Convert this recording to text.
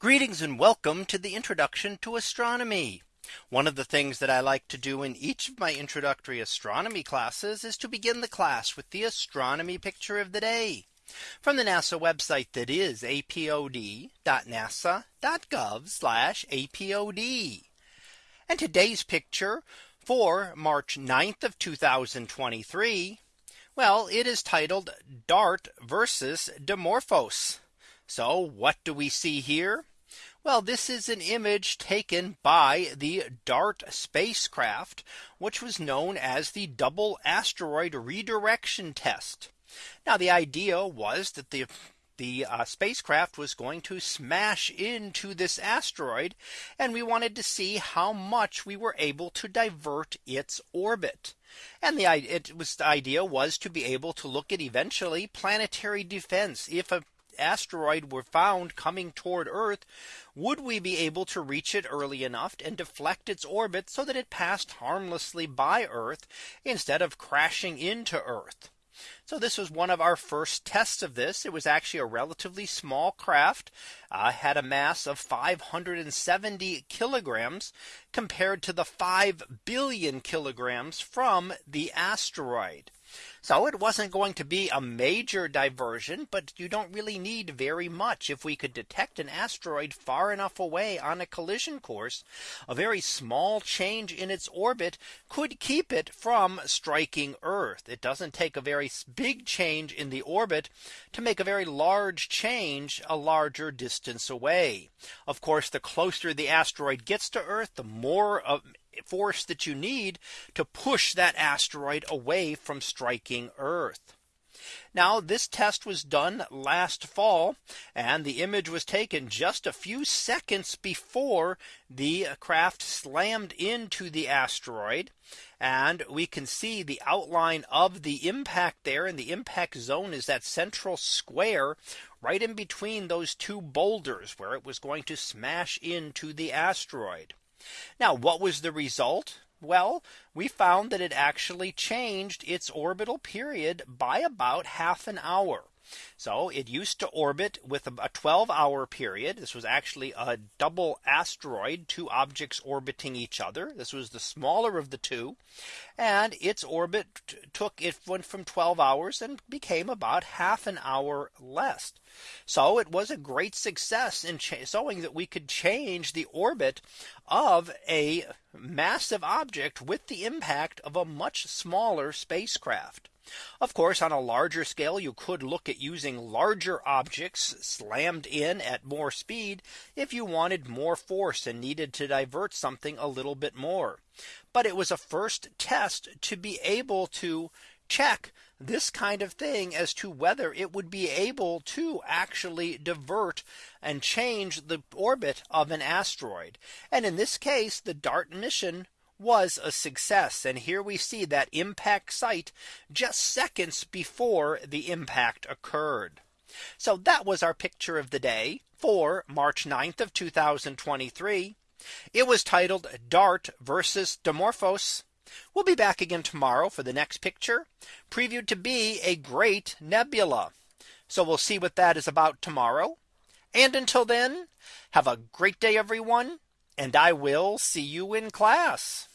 Greetings and welcome to the introduction to astronomy. One of the things that I like to do in each of my introductory astronomy classes is to begin the class with the astronomy picture of the day from the NASA website that is apod.nasa.gov apod. And today's picture for March 9th of 2023. Well, it is titled Dart versus Dimorphos. So what do we see here? Well, this is an image taken by the DART spacecraft, which was known as the double asteroid redirection test. Now the idea was that the the uh, spacecraft was going to smash into this asteroid and we wanted to see how much we were able to divert its orbit. And the it was the idea was to be able to look at eventually planetary defense if a asteroid were found coming toward Earth, would we be able to reach it early enough and deflect its orbit so that it passed harmlessly by Earth instead of crashing into Earth? So this was one of our first tests of this. It was actually a relatively small craft uh, had a mass of 570 kilograms compared to the 5 billion kilograms from the asteroid. So it wasn't going to be a major diversion, but you don't really need very much. If we could detect an asteroid far enough away on a collision course, a very small change in its orbit could keep it from striking Earth. It doesn't take a very big change in the orbit to make a very large change a larger distance away. Of course, the closer the asteroid gets to Earth, the more of force that you need to push that asteroid away from striking Earth. Now this test was done last fall and the image was taken just a few seconds before the craft slammed into the asteroid. And we can see the outline of the impact there and the impact zone is that central square right in between those two boulders where it was going to smash into the asteroid. Now what was the result? Well, we found that it actually changed its orbital period by about half an hour. So it used to orbit with a 12 hour period. This was actually a double asteroid, two objects orbiting each other. This was the smaller of the two. And its orbit took it went from 12 hours and became about half an hour less. So it was a great success in showing that we could change the orbit of a massive object with the impact of a much smaller spacecraft. Of course, on a larger scale, you could look at using larger objects slammed in at more speed if you wanted more force and needed to divert something a little bit more. But it was a first test to be able to check this kind of thing as to whether it would be able to actually divert and change the orbit of an asteroid. And in this case, the DART mission was a success. And here we see that impact site just seconds before the impact occurred. So that was our picture of the day for March 9th of 2023. It was titled Dart versus Dimorphos. We'll be back again tomorrow for the next picture previewed to be a great nebula. So we'll see what that is about tomorrow. And until then, have a great day, everyone. And I will see you in class.